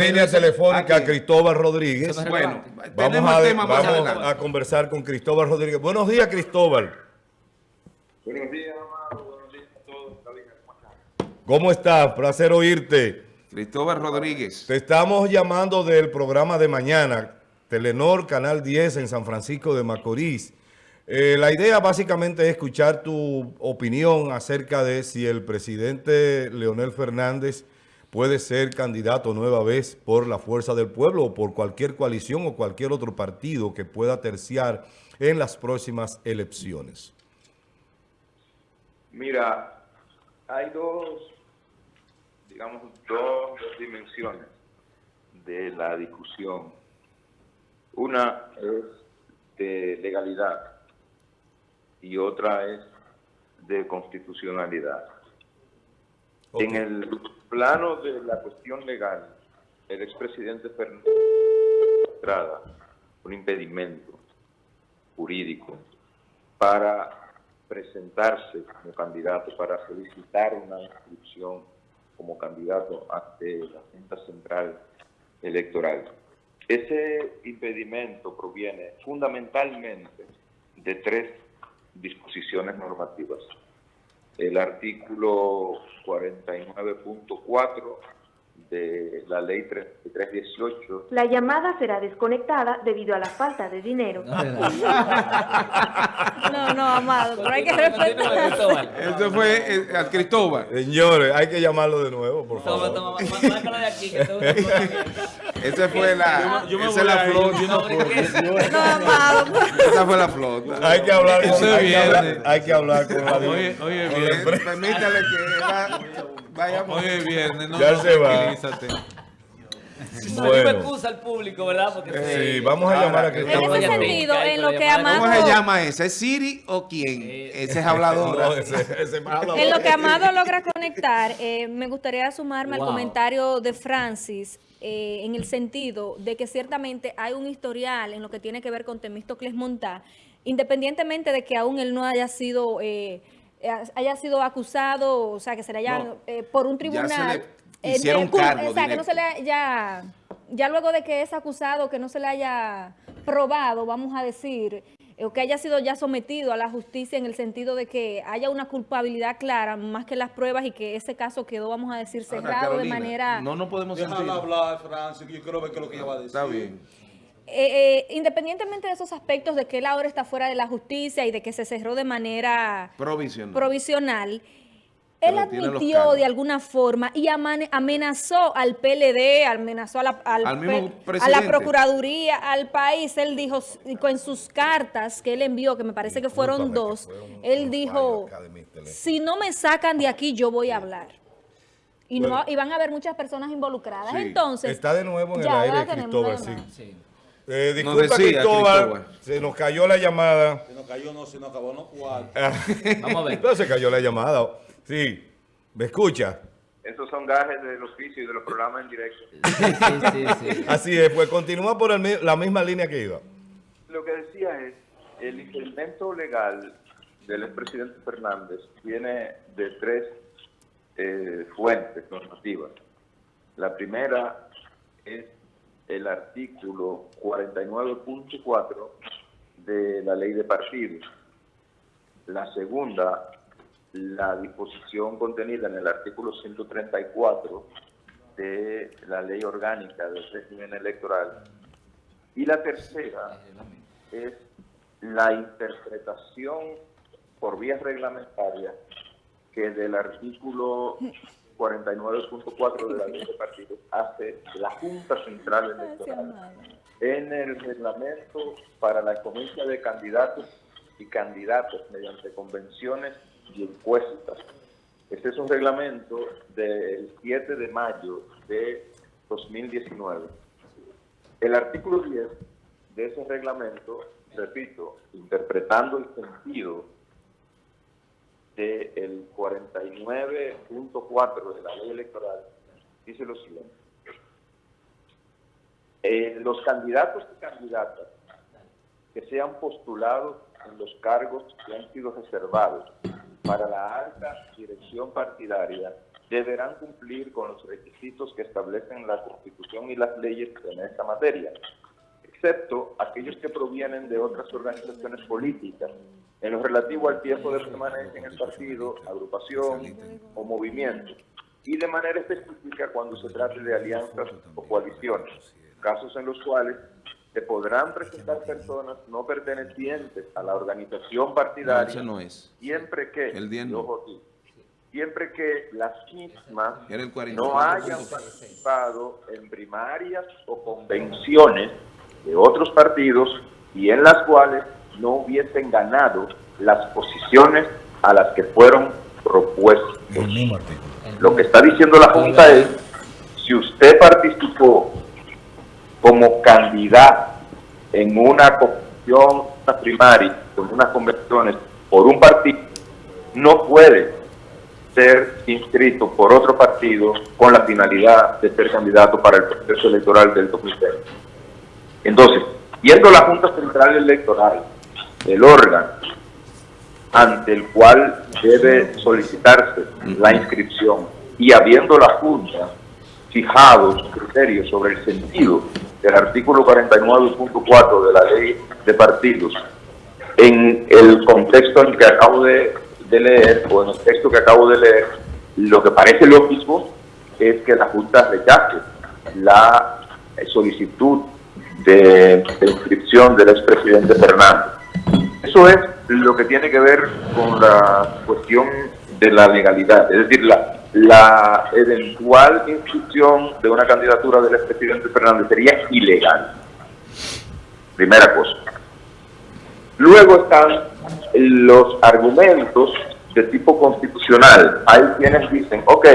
Línea telefónica Aquí. Cristóbal Rodríguez. No Bueno. Vamos, tenemos a, el tema más vamos adelante. a conversar con Cristóbal Rodríguez. Buenos días, Cristóbal. Buenos días, Amado. Buenos días a todos. ¿Cómo estás? Placer oírte. Cristóbal Rodríguez. Te estamos llamando del programa de mañana, Telenor, Canal 10 en San Francisco de Macorís. Eh, la idea básicamente es escuchar tu opinión acerca de si el presidente Leonel Fernández puede ser candidato nueva vez por la Fuerza del Pueblo o por cualquier coalición o cualquier otro partido que pueda terciar en las próximas elecciones. Mira, hay dos, digamos, dos dimensiones de la discusión. Una es de legalidad y otra es de constitucionalidad. En el plano de la cuestión legal, el expresidente Fernández Estrada un impedimento jurídico para presentarse como candidato, para solicitar una inscripción como candidato ante la Junta Central Electoral. Ese impedimento proviene fundamentalmente de tres disposiciones normativas. El artículo 49.4 de la ley 3318 La llamada será desconectada debido a la falta de dinero. No, no, amado, pero hay que respetar. Cristóbal. Eso fue eh, a Cristóbal. Señores, hay que llamarlo de nuevo, por Toma, favor. toma, márcalo de aquí, que Esa fue la, Yo me esa la flota. yo no. Esa fue la flota. Hay que hablar con, hay que hablar, viernes. hay que hablar con la Oye, oye, bien. Permítale que va- vayamos. Hoy es viernes, no, Ya no, se va. Bueno. excusa al público, ¿verdad? Porque Sí, vamos a llamar a En Cristóbal. ese sentido, en lo que llamada- ¿Cómo Amado, se llama esa? ¿Es Siri o quién? Eh, Ese es hablador. No, ese- ese malo. en lo que Amado logra conectar, eh, me gustaría sumarme al comentario de Francis eh, en el sentido de que ciertamente hay un historial en lo que tiene que ver con Temístocles Montá, independientemente de que aún él no haya sido eh, haya sido acusado, o sea, que se le haya No. eh, por un Ya se tribunal. le eh, hicieron de- cargo O sea, que no se le haya, ya luego de que es acusado, que no se le haya probado, vamos a decir, eh, o que haya sido ya sometido a la justicia en el sentido de que haya una culpabilidad clara, más que las pruebas, y que ese caso quedó, vamos a decir, cerrado de manera... No nos podemos. Déjala hablar, Francis, que yo quiero ver qué es lo que ella va a decir. Está bien. Eh, eh, independientemente de esos aspectos de que él ahora está fuera de la justicia y de que se cerró de manera Provisional. provisional, él Pero admitió de alguna forma y amenazó al PLD, amenazó a la, al Al mismo P- a la presidente. Procuraduría, al país. Él dijo, en sus cartas que él envió, que me parece que fueron dos, que fue un- él un dijo, si no me sacan de aquí, yo voy a hablar. Y, no, Bueno. y van a haber muchas personas involucradas. Sí. Entonces, Está de nuevo en el aire, Cristóbal, una sí. Eh, Nos disculpa, decía Cristóbal, Cristóbal. se nos cayó la llamada. Se nos cayó, no, se nos acabó, no cuatro. Vamos a ver. Entonces se cayó la llamada. Sí, ¿me escucha? Esos son gajes del oficio y de los programas en directo. Sí, sí, sí, sí. Así es, pues continúa por el la misma línea que iba. Lo que decía es, el impedimento legal del expresidente Fernández viene de tres eh, fuentes normativas. La primera es el artículo 49.4 de la ley de partidos. La segunda, la disposición contenida en el artículo 134 de la ley orgánica del régimen electoral. Y la tercera es la interpretación por vías reglamentarias que del artículo 49.4 de la ley de partidos hace la Junta Central Electoral en el reglamento para la escogencia de candidatos y candidatas mediante convenciones y encuestas. Este es un reglamento del 7 de mayo de 2019. El artículo 10 de ese reglamento, repito, interpretando el sentido del 49.4 de la ley electoral, dice lo siguiente. Eh, los candidatos y candidatas que sean postulados en los cargos que han sido reservados para la alta dirección partidaria deberán cumplir con los requisitos que establecen la Constitución y las leyes en esta materia, excepto aquellos que provienen de otras organizaciones políticas, en lo relativo al tiempo de permanencia en el partido, agrupación o movimiento, y de manera específica cuando se trate de alianzas o coaliciones, casos en los cuales se podrán presentar personas no pertenecientes a la organización No, partidaria no es. siempre que, El y no. ojo aquí, siempre que las mismas Era el 44%. no hayan participado en primarias o convenciones de otros partidos y en las cuales no hubiesen ganado las posiciones a las que fueron propuestos. Lo que está diciendo la Junta es, si usted participó como candidato en una convención primaria, con unas convenciones por un partido, no puede ser inscrito por otro partido con la finalidad de ser candidato para el proceso electoral del 2020. Entonces, siendo la Junta Central Electoral el órgano ante el cual debe solicitarse la inscripción y habiendo la Junta fijado criterios sobre el sentido del artículo 49.4 de la ley de partidos en el contexto en que acabo de, leer o en el texto que acabo de leer, lo que parece lógico es que la Junta rechace la solicitud de, de inscripción del expresidente Fernández. Eso es lo que tiene que ver con la cuestión de la legalidad, es decir, la, la eventual inscripción de una candidatura del expresidente Fernández sería ilegal. Primera cosa. Luego están los argumentos de tipo constitucional. Hay quienes dicen, ok,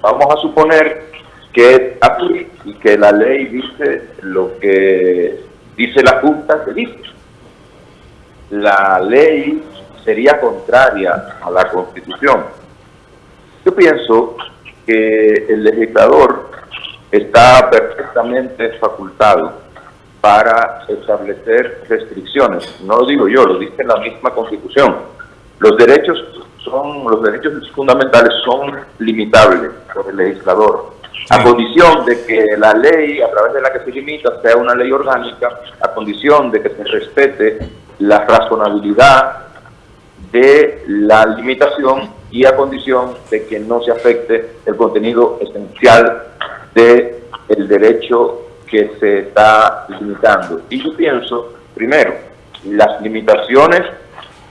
vamos a suponer que así y que la ley dice lo que dice la Junta que dice. La ley sería contraria a la Constitución. Yo pienso que el legislador está perfectamente facultado para establecer restricciones. No lo digo yo, lo dice la misma Constitución. Los derechos son los derechos fundamentales son limitables por el legislador, a condición de que la ley a través de la que se limita sea una ley orgánica, a condición de que se respete la razonabilidad de la limitación y a condición de que no se afecte el contenido esencial del el derecho que se está limitando. Y yo pienso, primero, las limitaciones,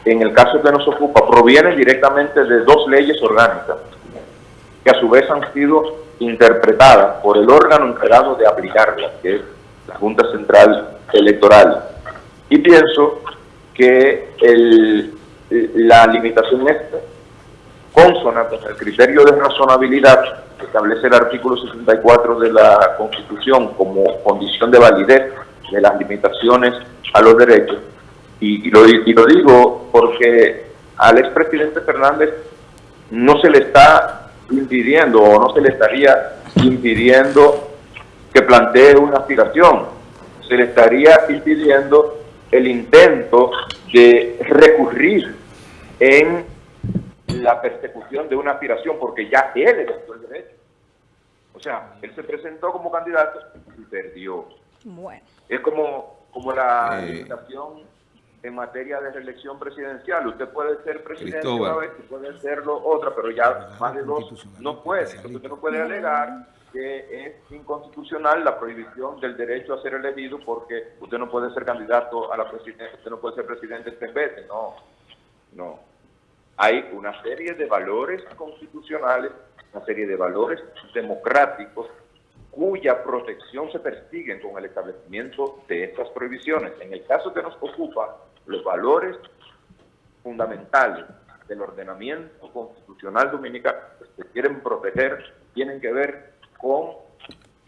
en el caso que nos ocupa, provienen directamente de dos leyes orgánicas, que a su vez han sido interpretadas por el órgano encargado de aplicarlas, que es la Junta Central Electoral. Y pienso que la limitación esta, consona con el criterio de razonabilidad que establece el artículo 64 de la Constitución como condición de validez de las limitaciones a los derechos. Y, y lo, y lo digo porque al expresidente Fernández no se le está impidiendo o no se le estaría impidiendo que plantee una aspiración, se le estaría impidiendo el intento de recurrir en la persecución de una aspiración, porque ya él ejerció el derecho. O sea, él se presentó como candidato y perdió. Bueno. Es como, como la Eh. limitación en materia de reelección presidencial. Usted puede ser presidente Cristóbal. una vez y puede serlo otra, pero ya más de dos no puede. Entonces usted no puede alegar que es inconstitucional la prohibición del derecho a ser elegido porque usted no puede ser candidato a la presidencia, usted no puede ser presidente tres veces. No, no. Hay una serie de valores constitucionales, una serie de valores democráticos cuya protección se persiguen con el establecimiento de estas prohibiciones. En el caso que nos ocupa, los valores fundamentales del ordenamiento constitucional dominicano que se quieren proteger tienen que ver con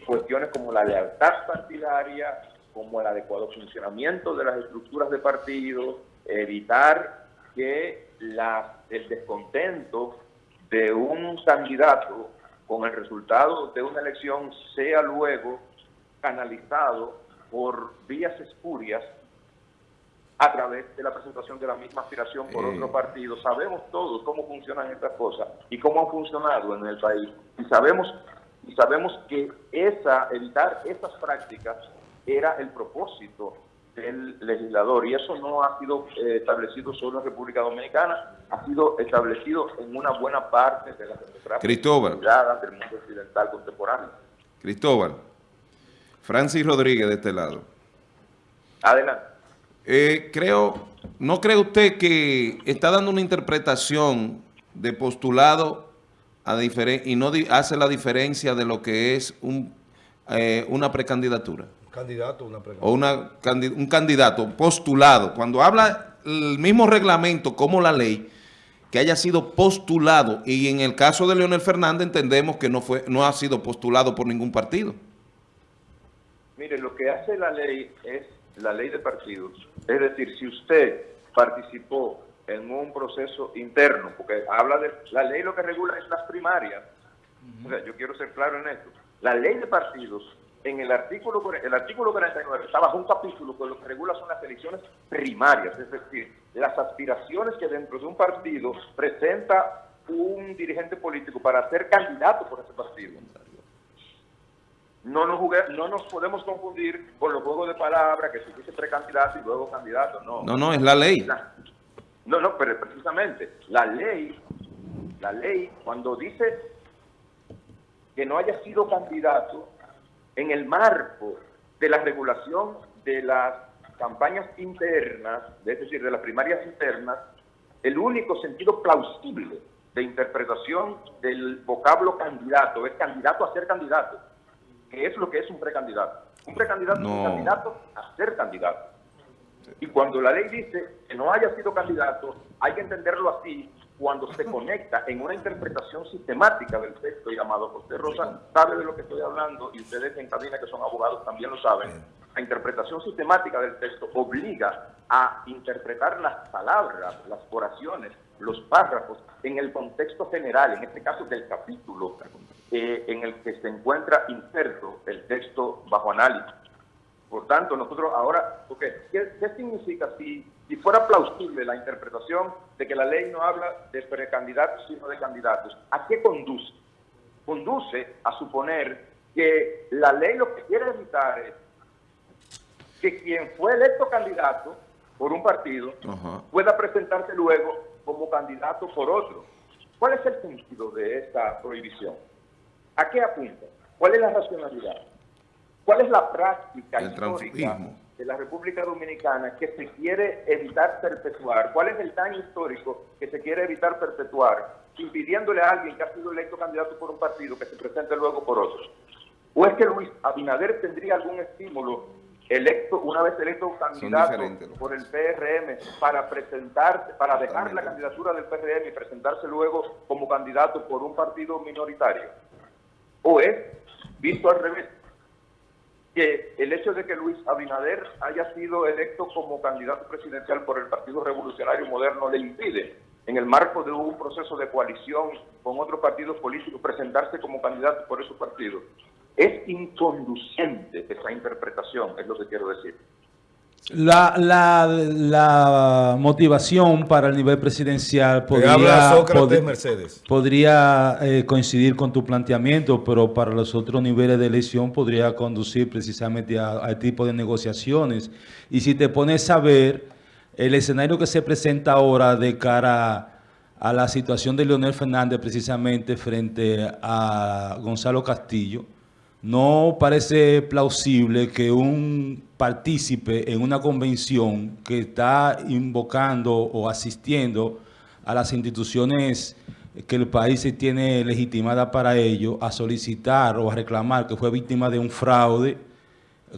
cuestiones como la lealtad partidaria, como el adecuado funcionamiento de las estructuras de partidos, evitar que la- el descontento de un candidato con el resultado de una elección sea luego canalizado por vías espurias a través de la presentación de la misma aspiración por Eh. otro partido. Sabemos todos cómo funcionan estas cosas y cómo han funcionado en el país. Y sabemos, y sabemos que esa, evitar esas prácticas era el propósito del legislador y eso no ha sido eh, establecido solo en República Dominicana, ha sido establecido en una buena parte de las democracias Cristóbal. del mundo occidental contemporáneo. Cristóbal, Francis Rodríguez de este lado. Adelante. Eh, creo, ¿no cree usted que está dando una interpretación de postulado a y no hace la diferencia de lo que es un, eh, una precandidatura? Candidato, una pregunta. o una, un candidato postulado, cuando habla el mismo reglamento como la ley, que haya sido postulado, y en el caso de Leonel Fernández entendemos que no, fue, no ha sido postulado por ningún partido. Mire, lo que hace la ley es la ley de partidos. Es decir, si usted participó en un proceso interno, porque habla de la ley lo que regula es las primarias. O sea, yo quiero ser claro en esto. La ley de partidos, en el artículo el artículo 49, está bajo un capítulo que lo que regula son las elecciones primarias, es decir, las aspiraciones que dentro de un partido presenta un dirigente político para ser candidato por ese partido. No nos, jugue- no nos podemos confundir con los juegos de palabras que se dice precandidato y luego candidato. No, No, no, es la ley. No, no, pero precisamente la ley, la ley cuando dice que no haya sido candidato en el marco de la regulación de las campañas internas, es decir, de las primarias internas, el único sentido plausible de interpretación del vocablo candidato es candidato a ser candidato, que es lo que es un precandidato. Un precandidato es No. un candidato a ser candidato. Y cuando la ley dice que no haya sido candidato, hay que entenderlo así cuando se conecta en una interpretación sistemática del texto llamado José Rosa sabe de lo que estoy hablando y ustedes en cabina que son abogados también lo saben. La interpretación sistemática del texto obliga a interpretar las palabras, las oraciones, los párrafos en el contexto general, en este caso del capítulo eh, en el que se encuentra inserto el texto bajo análisis. Por tanto, nosotros ahora, ok, ¿qué, qué significa si, si fuera plausible la interpretación de que la ley no habla de precandidatos sino de candidatos? ¿A qué conduce? Conduce a suponer que la ley lo que quiere evitar es que quien fue electo candidato por un partido pueda presentarse luego como candidato por otro. ¿Cuál es el sentido de esta prohibición? ¿A qué apunta? ¿Cuál es la racionalidad? ¿Cuál es la práctica El histórica de la República Dominicana que se quiere evitar perpetuar? ¿Cuál es el daño histórico que se quiere evitar perpetuar, impidiéndole a alguien que ha sido electo candidato por un partido que se presente luego por otro? ¿O es que Luis Abinader tendría algún estímulo electo una vez electo candidato por el PRM para presentarse, para dejar la candidatura del PRM y presentarse luego como candidato por un partido minoritario? ¿O es visto al revés? Que el hecho de que Luis Abinader haya sido electo como candidato presidencial por el Partido Revolucionario Moderno le impide, en el marco de un proceso de coalición con otros partidos políticos, presentarse como candidato por esos partidos. Es inconducente esa interpretación, es lo que quiero decir. La, la, la motivación para el nivel presidencial podría, habla Sócrates pod- Mercedes. podría eh, coincidir con tu planteamiento, pero para los otros niveles de elección podría conducir precisamente a, a este tipo de negociaciones. Y si te pones a ver el escenario que se presenta ahora de cara a la situación de Leonel Fernández precisamente frente a Gonzalo Castillo, no parece plausible que un partícipe en una convención que está invocando o asistiendo a las instituciones que el país se tiene legitimada para ello, a solicitar o a reclamar que fue víctima de un fraude,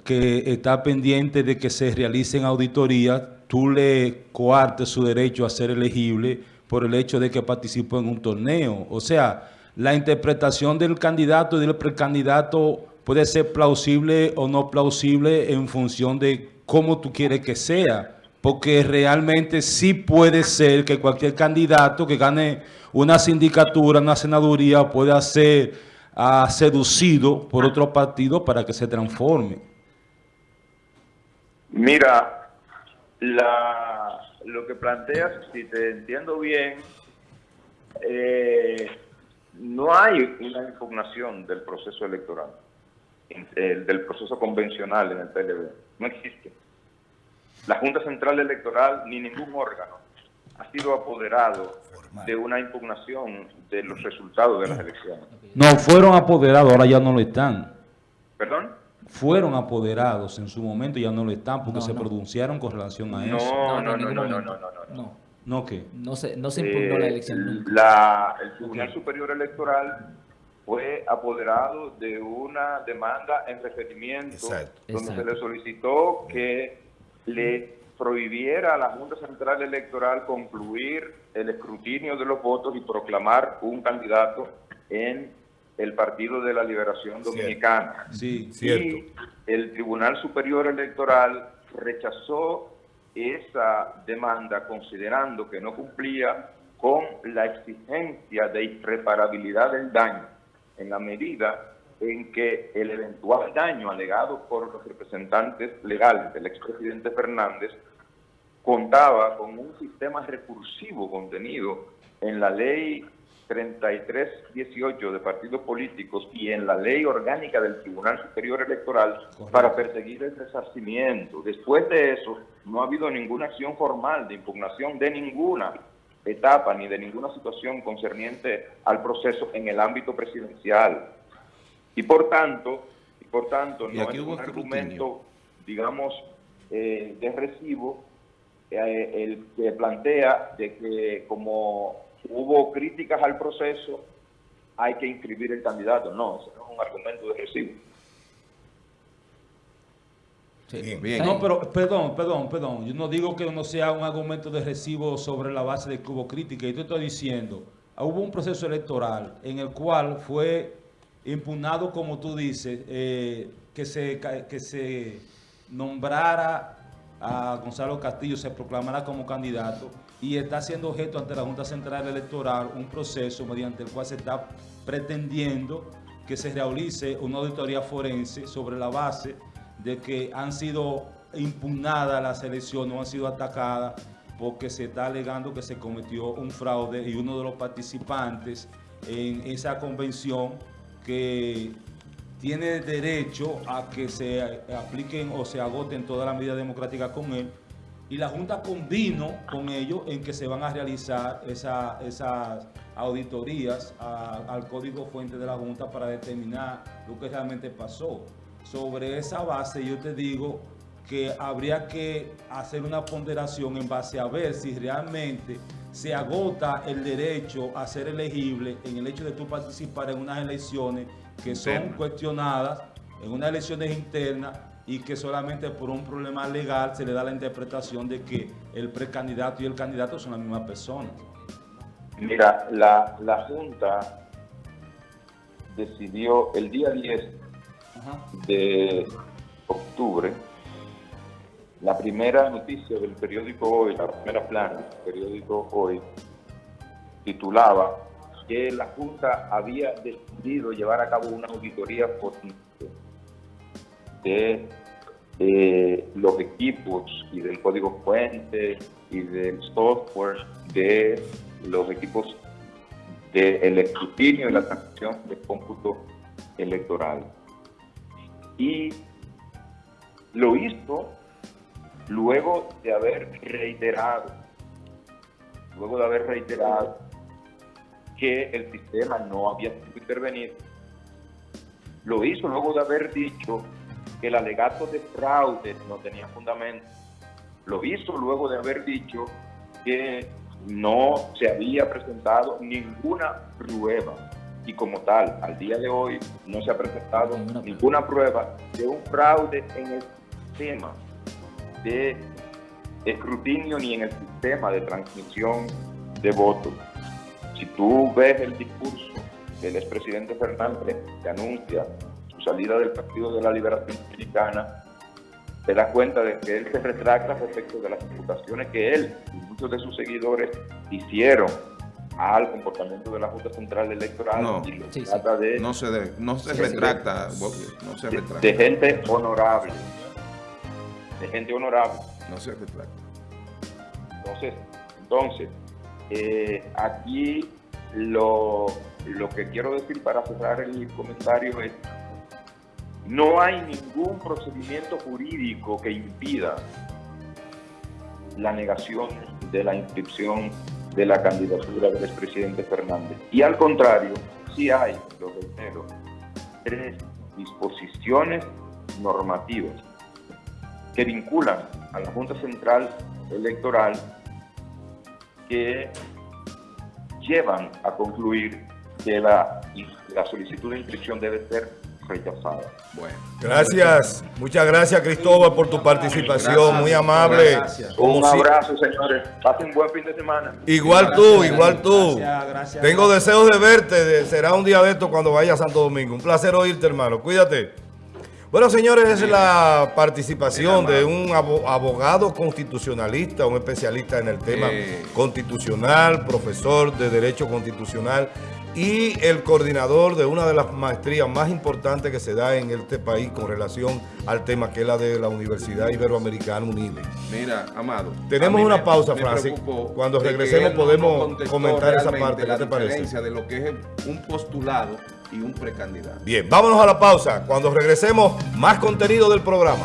que está pendiente de que se realicen auditorías, tú le coartes su derecho a ser elegible por el hecho de que participó en un torneo. O sea, la interpretación del candidato y del precandidato puede ser plausible o no plausible en función de cómo tú quieres que sea. Porque realmente sí puede ser que cualquier candidato que gane una sindicatura, una senaduría, pueda ser ah, seducido por otro partido para que se transforme. Mira, La, lo que planteas, si te entiendo bien, eh, no hay una impugnación del proceso electoral, eh, del proceso convencional en el PLD. No existe. La Junta Central Electoral ni ningún órgano ha sido apoderado de una impugnación de los resultados de las elecciones. No, fueron apoderados, ahora ya no lo están. ¿Perdón? Fueron apoderados en su momento, ya no lo están porque No, se no. pronunciaron con relación a eso. No, No, no, no, no, no, no, no, no. No, ¿No qué? no se, no se impugnó la Eh, elección nunca. la- el Tribunal Superior Electoral fue apoderado de una demanda en referimiento Exacto. donde Exacto. se le solicitó que le prohibiera a la Junta Central Electoral concluir el escrutinio de los votos y proclamar un candidato en el Partido de la Liberación Cierto. Dominicana. Sí, Cierto. Y el Tribunal Superior Electoral rechazó esa demanda considerando que no cumplía con la exigencia de irreparabilidad del daño en la medida en que el eventual daño alegado por los representantes legales del expresidente Fernández contaba con un sistema recursivo contenido en la ley 3318 de partidos políticos y en la ley orgánica del Tribunal Superior Electoral para perseguir el resarcimiento. Después de eso, no ha habido ninguna acción formal de impugnación de ninguna etapa ni de ninguna situación concerniente al proceso en el ámbito presidencial. Y por tanto, y por tanto Y no es un argumento, digamos, eh, de recibo eh, el que plantea de que como hubo críticas al proceso, hay que inscribir el candidato. No, ese no es un argumento de recibo. Sí. Bien. Bien. No, pero perdón, perdón, perdón. Yo no digo que no sea un argumento de recibo sobre la base de que hubo crítica. Yo te estoy diciendo, hubo un proceso electoral en el cual fue impugnado, como tú dices, eh, que, se, que se nombrara a Gonzalo Castillo, se proclamara como candidato y está siendo objeto ante la Junta Central Electoral un proceso mediante el cual se está pretendiendo que se realice una auditoría forense sobre la base de que han sido impugnadas las elecciones, no han sido atacadas porque se está alegando que se cometió un fraude y uno de los participantes en esa convención que tiene derecho a que se apliquen o se agoten todas las medidas democráticas con él y la Junta convino con ellos en que se van a realizar esa- esas auditorías a- al código fuente de la Junta para determinar lo que realmente pasó. Sobre esa base yo te digo que habría que hacer una ponderación en base a ver si realmente se agota el derecho a ser elegible en el hecho de tú participar en unas elecciones que son cuestionadas, en unas elecciones internas y que solamente por un problema legal se le da la interpretación de que el precandidato y el candidato son la misma persona. Mira, la, la Junta decidió el día 10 de octubre, la primera noticia del periódico Hoy, la primera plana del periódico Hoy, titulaba que la Junta había decidido llevar a cabo una auditoría forense de los equipos y del código fuente y del software de los equipos del escrutinio y la transacción de cómputo electoral. Y lo hizo luego de haber reiterado, luego de haber reiterado que el sistema no había sido intervenido. Lo hizo luego de haber dicho que el alegato de fraude no tenía fundamento. Lo hizo luego de haber dicho que no se había presentado ninguna prueba y como tal, al día de hoy no se ha presentado Ninguna prueba. ninguna prueba de un fraude en el sistema de escrutinio ni en el sistema de transmisión de votos. Si tú ves el discurso del expresidente Fernández que anuncia salida del Partido de la Liberación Dominicana, te das cuenta de que él se retracta respecto de las imputaciones que él y muchos de sus seguidores hicieron al comportamiento de la Junta Central Electoral No. y lo Sí, sí. trata de, No se, de- no se Sí, sí. retracta, Bobby, no se de- retracta. de gente honorable, de gente honorable. No se retracta. Entonces, entonces eh, aquí lo, lo que quiero decir para cerrar el comentario es, no hay ningún procedimiento jurídico que impida la negación de la inscripción de la candidatura del expresidente Fernández. Y al contrario, sí hay, lo reitero, tres disposiciones normativas que vinculan a la Junta Central Electoral que llevan a concluir que la, la solicitud de inscripción debe ser rechazada. Bueno. Gracias, muchas gracias Cristóbal por tu participación, Gracias, muy amable. gracias. Un abrazo, señores. Pasen buen fin de semana. Igual tú, igual tú. Gracias, gracias. Tengo deseos de verte, será un día de esto cuando vaya a Santo Domingo. Un placer oírte, hermano, cuídate. Bueno, señores, esa es la participación de un abo- abogado constitucionalista, un especialista en el tema Eh. constitucional, profesor de Derecho Constitucional y el coordinador de una de las maestrías más importantes que se da en este país con relación al tema que es la de la Universidad Iberoamericana UNILE. Mira, Amado. Tenemos una me- pausa, me Francis. Cuando regresemos no podemos comentar esa parte. ¿Qué La te parece? de lo que es un postulado y un precandidato. Bien, vámonos a la pausa. Cuando regresemos, más contenido del programa.